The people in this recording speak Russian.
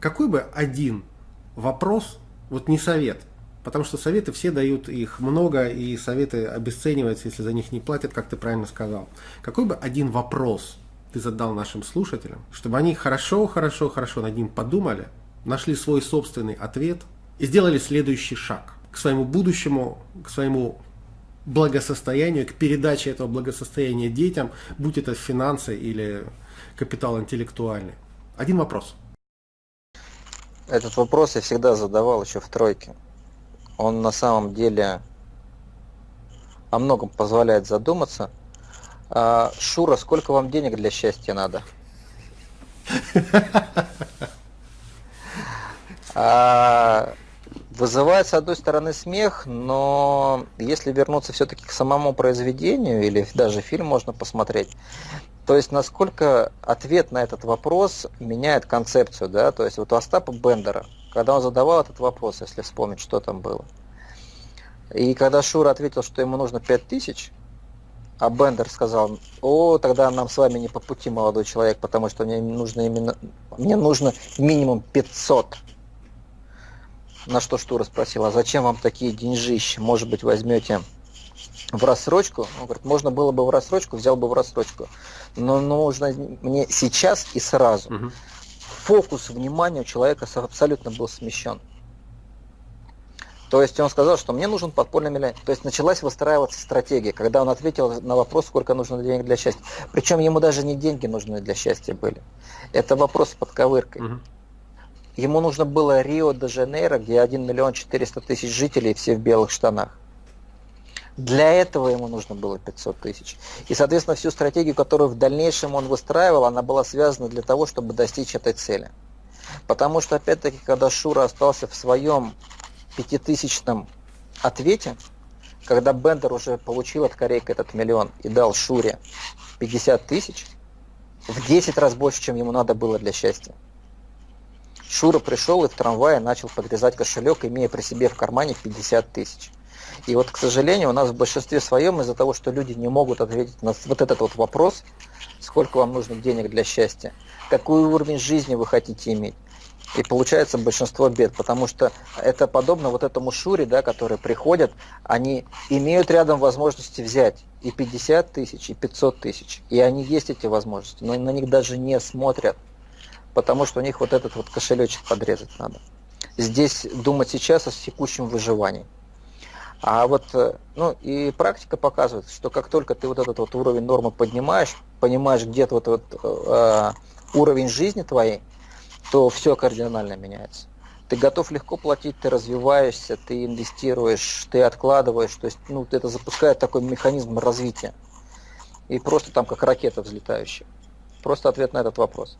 какой бы один вопрос, вот не совет, потому что советы все дают их много, и советы обесцениваются, если за них не платят, как ты правильно сказал. Какой бы один вопрос ты задал нашим слушателям, чтобы они хорошо, хорошо, хорошо над ним подумали, нашли свой собственный ответ и сделали следующий шаг к своему будущему, к своему благосостоянию, к передаче этого благосостояния детям, будь это финансы или капитал интеллектуальный. Один вопрос. Этот вопрос я всегда задавал еще в тройке. Он на самом деле о многом позволяет задуматься. А, Шура, сколько вам денег для счастья надо? А, вызывает, с одной стороны, смех, но если вернуться все-таки к самому произведению, или даже фильм можно посмотреть, то есть насколько ответ на этот вопрос меняет концепцию, да, то есть вот у Остапа Бендера, когда он задавал этот вопрос, если вспомнить, что там было, и когда Шура ответил, что ему нужно 5000, а Бендер сказал, о, тогда нам с вами не по пути, молодой человек, потому что мне нужно именно, мне нужно минимум 500. На что Штура спросил, а зачем вам такие деньжища? Может быть, возьмете в рассрочку? Он говорит, можно было бы в рассрочку, взял бы в рассрочку. Но нужно мне сейчас и сразу. Угу. Фокус внимания у человека абсолютно был смещен. То есть он сказал, что мне нужен подпольный миллионер. То есть началась выстраиваться стратегия, когда он ответил на вопрос, сколько нужно денег для счастья. Причем ему даже не деньги нужны для счастья были. Это вопрос под ковыркой. Угу. Ему нужно было Рио-де-Жанейро, где 1 миллион 400 тысяч жителей, все в белых штанах. Для этого ему нужно было 500 тысяч. И, соответственно, всю стратегию, которую в дальнейшем он выстраивал, она была связана для того, чтобы достичь этой цели. Потому что, опять-таки, когда Шура остался в своем пятитысячном ответе, когда Бендер уже получил от Корейка этот миллион и дал Шуре 50 тысяч, в 10 раз больше, чем ему надо было для счастья. Шура пришел и в трамвае начал подрезать кошелек, имея при себе в кармане 50 тысяч. И вот, к сожалению, у нас в большинстве своем из-за того, что люди не могут ответить на вот этот вот вопрос, сколько вам нужно денег для счастья, какой уровень жизни вы хотите иметь, и получается большинство бед, потому что это подобно вот этому Шуре, да, которые приходят, они имеют рядом возможности взять и 50 тысяч, и 500 тысяч. И они есть эти возможности, но на них даже не смотрят потому что у них вот этот вот кошелечек подрезать надо. Здесь думать сейчас о текущем выживании. А вот, э, ну, и практика показывает, что как только ты вот этот вот уровень нормы поднимаешь, понимаешь где-то вот, вот э, уровень жизни твоей, то все кардинально меняется. Ты готов легко платить, ты развиваешься, ты инвестируешь, ты откладываешь, то есть, ну, это запускает такой механизм развития. И просто там как ракета взлетающая. Просто ответ на этот вопрос.